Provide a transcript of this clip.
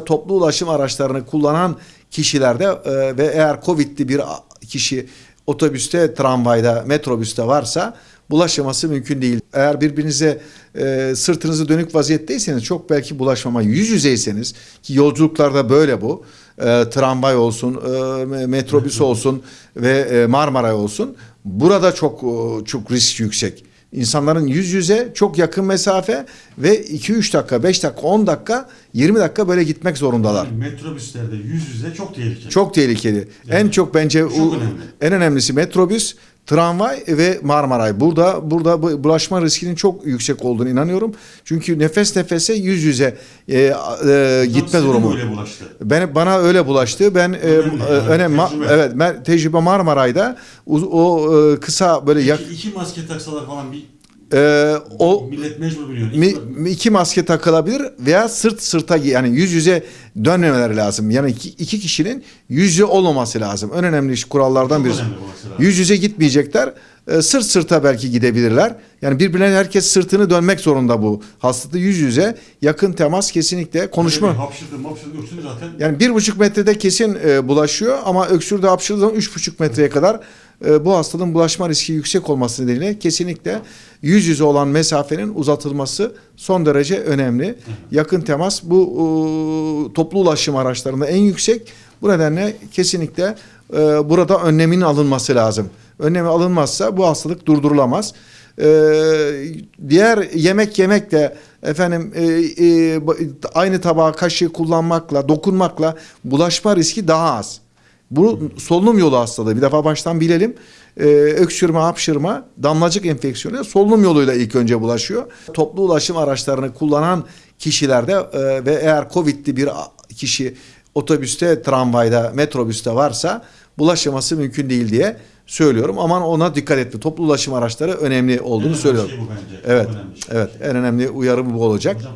toplu ulaşım araçlarını kullanan kişilerde e, ve eğer Covid'li bir kişi otobüste, tramvayda, metrobüste varsa bulaşması mümkün değil. Eğer birbirinize e, sırtınızı dönük vaziyetteyseniz çok belki bulaşmama yüz yüzeyseniz ki yolculuklarda böyle bu. E, tramvay olsun, e, me- metrobüs olsun ve e, Marmaray olsun. Burada çok e, çok risk yüksek. İnsanların yüz yüze çok yakın mesafe ve 2-3 dakika, 5 dakika, 10 dakika, 20 dakika böyle gitmek zorundalar. Yani metrobüslerde yüz yüze çok tehlikeli. Çok tehlikeli. En çok bence çok önemli. en önemlisi metrobüs, tramvay ve Marmaray. Burada burada bu bulaşma riskinin çok yüksek olduğunu inanıyorum. Çünkü nefes nefese yüz yüze e, e, gitme durumu. Böyle bulaştı. Ben bana öyle bulaştı. Ben e, Önemli e, yani, önem ma- tecrübe. evet ben tecrübe Marmaray'da o, o, e, kısa böyle yak, İki, iki maske taksalar falan bir e, o millet mecbur biliyor. mi, iki maske takılabilir veya sırt sırta yani yüz yüze dönmemeleri lazım. Yani iki, iki kişinin yüz yüze olmaması lazım. En önemli iş kurallardan birisi. Yüz yüze gitmeyecekler. e, sırt sırta belki gidebilirler. Yani birbirine herkes sırtını dönmek zorunda bu. Hastalıkta yüz yüze yakın temas kesinlikle konuşma. Bir Hapşırdı mapşırdı öksürü zaten. Yani bir buçuk metrede kesin e, bulaşıyor ama öksürde hapşırdığı zaman üç buçuk metreye kadar e, bu hastalığın bulaşma riski yüksek olması nedeniyle kesinlikle yüz yüze olan mesafenin uzatılması son derece önemli. Yakın temas bu e, toplu ulaşım araçlarında en yüksek. Bu nedenle kesinlikle e, burada önlemin alınması lazım. Önlemi alınmazsa bu hastalık durdurulamaz. E, diğer yemek yemek de efendim e, e, aynı tabağı kaşığı kullanmakla dokunmakla bulaşma riski daha az. Bu solunum yolu hastalığı. Bir defa baştan bilelim. Ee, öksürme, hapşırma, damlacık enfeksiyonu solunum yoluyla ilk önce bulaşıyor. Toplu ulaşım araçlarını kullanan kişilerde e, ve eğer Covid'li bir kişi otobüste, tramvayda, metrobüste varsa bulaşması mümkün değil diye söylüyorum. Aman ona dikkat etme. Toplu ulaşım araçları önemli olduğunu En söylüyorum. şey bu bence. Evet. Şey. Evet. En önemli uyarı bu olacak. Hocam